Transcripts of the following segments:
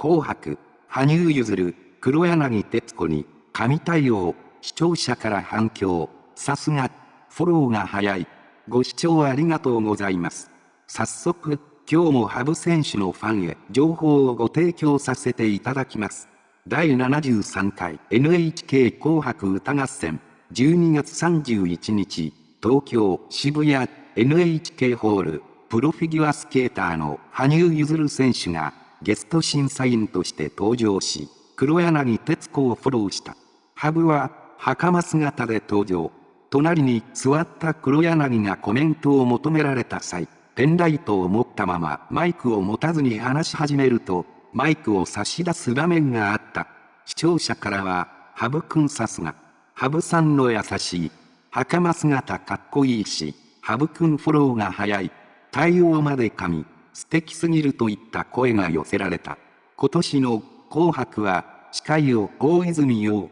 紅白、羽生結弦、黒柳徹子に、神対応、視聴者から反響、さすが、フォローが早い。ご視聴ありがとうございます。早速、今日も羽生選手のファンへ情報をご提供させていただきます。第73回 NHK 紅白歌合戦12月31日東京渋谷 NHK ホールプロフィギュアスケーターの羽生結弦選手がゲスト審査員として登場し、黒柳徹子をフォローした。羽生は、袴姿で登場。隣に座った黒柳がコメントを求められた際、ペンライトを持ったままマイクを持たずに話し始めると、マイクを差し出す場面があった。視聴者からは、羽生くんさすが。羽生さんの優しい。袴姿かっこいいし、羽生くんフォローが早い。対応まで神。素敵すぎるといった声が寄せられた。今年の紅白は、司会を大泉洋、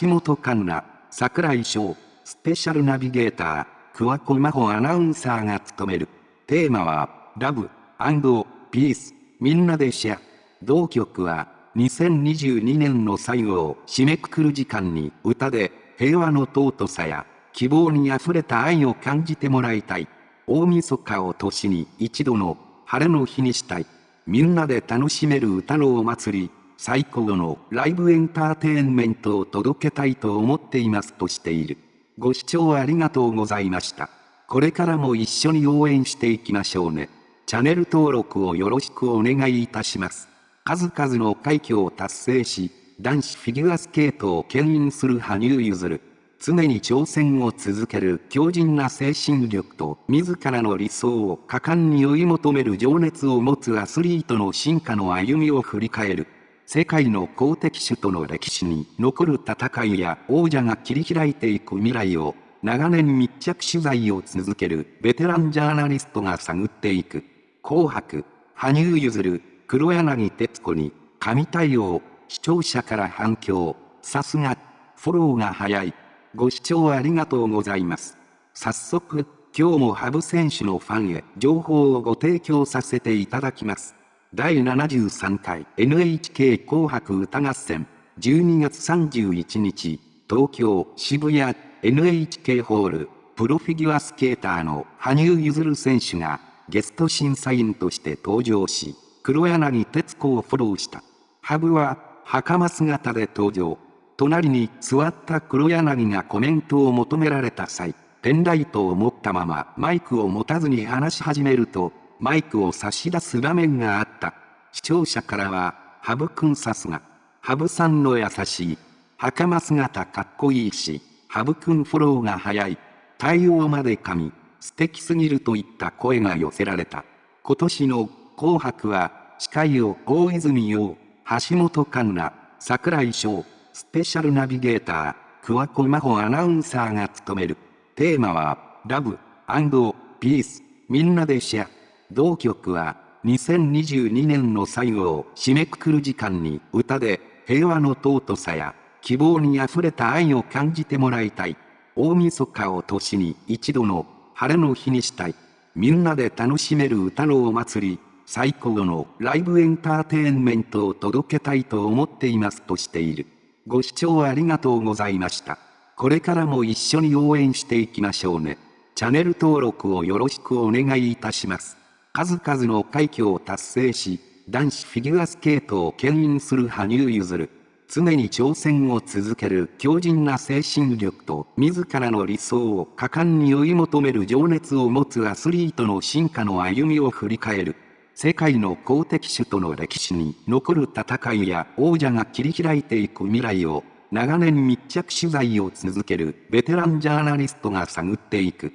橋本環奈、桜井翔、スペシャルナビゲーター、桑子真帆アナウンサーが務める。テーマは、ラブ、アンドピース、みんなでシェア。同曲は、2022年の最後を締めくくる時間に歌で平和の尊さや希望に溢れた愛を感じてもらいたい。大晦日を年に一度の晴れの日にしたい。みんなで楽しめる歌のお祭り、最高のライブエンターテインメントを届けたいと思っていますとしている。ご視聴ありがとうございました。これからも一緒に応援していきましょうね。チャンネル登録をよろしくお願いいたします。数々の快挙を達成し、男子フィギュアスケートを牽引する羽生結弦。常に挑戦を続ける強靭な精神力と自らの理想を果敢に追い求める情熱を持つアスリートの進化の歩みを振り返る。世界の公的種との歴史に残る戦いや王者が切り開いていく未来を長年密着取材を続けるベテランジャーナリストが探っていく。紅白、羽生結弦、黒柳徹子に神対応、視聴者から反響、さすが、フォローが早い。ご視聴ありがとうございます。早速、今日も羽生選手のファンへ情報をご提供させていただきます。第73回 NHK 紅白歌合戦12月31日東京渋谷 NHK ホールプロフィギュアスケーターの羽生結弦選手がゲスト審査員として登場し黒柳徹子をフォローした。羽生は袴姿で登場。隣に座った黒柳がコメントを求められた際、ペンライトを持ったままマイクを持たずに話し始めると、マイクを差し出す場面があった。視聴者からは、ハブくんさすが、ハブさんの優しい、袴姿かっこいいし、ハブくんフォローが早い、対応まで神、素敵すぎるといった声が寄せられた。今年の紅白は、司会を大泉洋、橋本環奈、桜井翔、スペシャルナビゲーター、桑子真帆アナウンサーが務める。テーマは、ラブ、ピース、みんなでシェア。同曲は、2022年の最後を締めくくる時間に歌で、平和の尊さや、希望に溢れた愛を感じてもらいたい。大晦日を年に一度の晴れの日にしたい。みんなで楽しめる歌のお祭り、最高のライブエンターテインメントを届けたいと思っていますとしている。ご視聴ありがとうございました。これからも一緒に応援していきましょうね。チャンネル登録をよろしくお願いいたします。数々の快挙を達成し、男子フィギュアスケートを牽引する羽生結弦。常に挑戦を続ける強靭な精神力と自らの理想を果敢に追い求める情熱を持つアスリートの進化の歩みを振り返る。世界の公的種との歴史に残る戦いや王者が切り開いていく未来を長年密着取材を続けるベテランジャーナリストが探っていく。